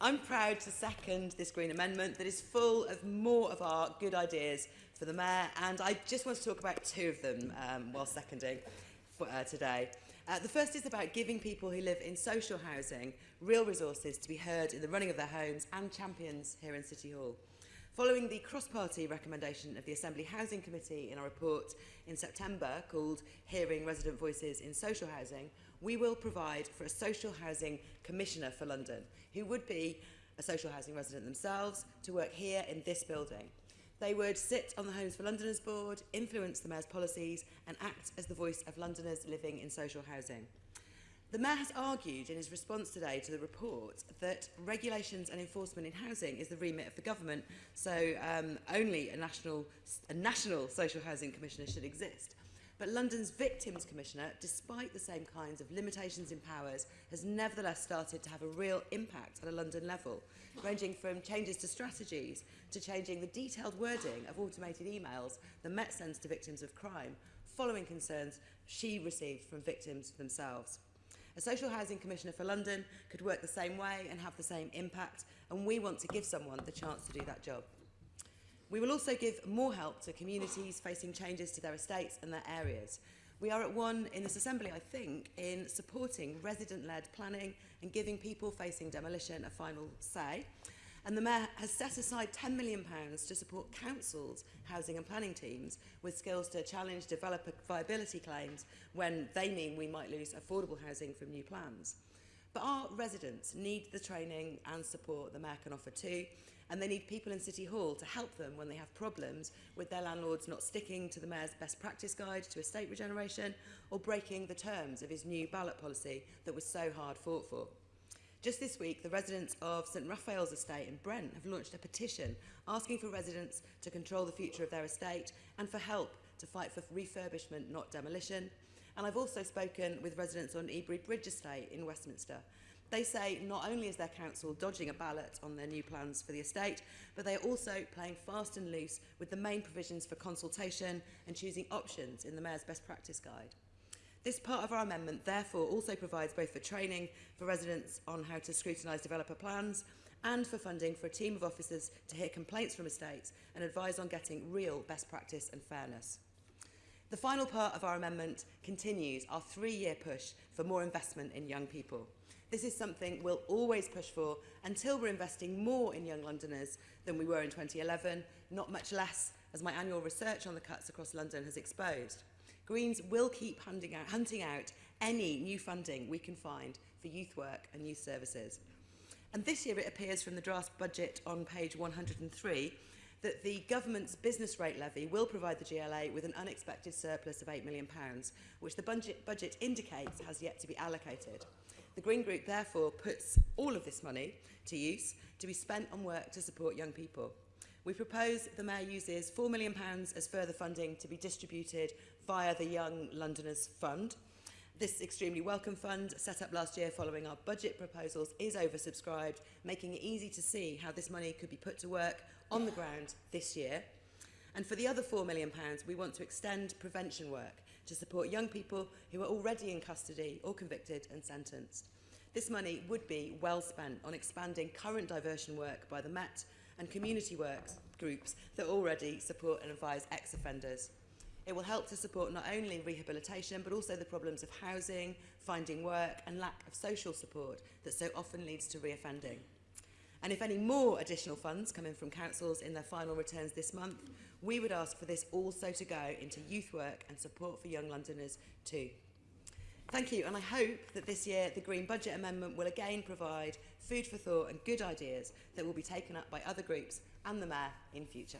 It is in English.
I'm proud to second this Green Amendment that is full of more of our good ideas for the Mayor, and I just want to talk about two of them um, while seconding for, uh, today. Uh, the first is about giving people who live in social housing real resources to be heard in the running of their homes and champions here in City Hall. Following the cross-party recommendation of the Assembly Housing Committee in our report in September called Hearing Resident Voices in Social Housing, we will provide for a social housing commissioner for London, who would be a social housing resident themselves, to work here in this building. They would sit on the Homes for Londoners board, influence the Mayor's policies and act as the voice of Londoners living in social housing. The Mayor has argued in his response today to the report that regulations and enforcement in housing is the remit of the government, so um, only a national, a national social housing commissioner should exist. But London's Victims Commissioner, despite the same kinds of limitations in powers, has nevertheless started to have a real impact at a London level, ranging from changes to strategies to changing the detailed wording of automated emails the Met sends to victims of crime, following concerns she received from victims themselves. A social housing commissioner for London could work the same way and have the same impact, and we want to give someone the chance to do that job. We will also give more help to communities facing changes to their estates and their areas. We are at one in this Assembly, I think, in supporting resident-led planning and giving people facing demolition a final say. And the Mayor has set aside £10 million to support councils, housing and planning teams with skills to challenge developer viability claims when they mean we might lose affordable housing from new plans. But our residents need the training and support the Mayor can offer too, and they need people in City Hall to help them when they have problems with their landlords not sticking to the Mayor's best practice guide to estate regeneration or breaking the terms of his new ballot policy that was so hard fought for. Just this week, the residents of St Raphael's estate in Brent have launched a petition asking for residents to control the future of their estate and for help to fight for refurbishment, not demolition. And I've also spoken with residents on Ebury Bridge estate in Westminster They say not only is their council dodging a ballot on their new plans for the estate, but they are also playing fast and loose with the main provisions for consultation and choosing options in the Mayor's Best Practice Guide. This part of our amendment therefore also provides both for training for residents on how to scrutinise developer plans and for funding for a team of officers to hear complaints from estates and advise on getting real best practice and fairness. The final part of our amendment continues our three-year push for more investment in young people. This is something we'll always push for until we're investing more in young Londoners than we were in 2011, not much less as my annual research on the cuts across London has exposed. Greens will keep hunting out, hunting out any new funding we can find for youth work and youth services. And this year it appears from the draft budget on page 103 that the government's business rate levy will provide the GLA with an unexpected surplus of £8 million, which the budget, budget indicates has yet to be allocated. The Green Group therefore puts all of this money to use to be spent on work to support young people. We propose the Mayor uses £4 million as further funding to be distributed via the Young Londoners Fund. This extremely welcome fund, set up last year following our budget proposals, is oversubscribed, making it easy to see how this money could be put to work on the ground this year. And for the other £4 million, we want to extend prevention work to support young people who are already in custody or convicted and sentenced. This money would be well spent on expanding current diversion work by the Met and community works groups that already support and advise ex-offenders. It will help to support not only rehabilitation, but also the problems of housing, finding work and lack of social support that so often leads to reoffending. And if any more additional funds come in from councils in their final returns this month, we would ask for this also to go into youth work and support for young Londoners too. Thank you, and I hope that this year the Green Budget Amendment will again provide food for thought and good ideas that will be taken up by other groups and the Mayor in future.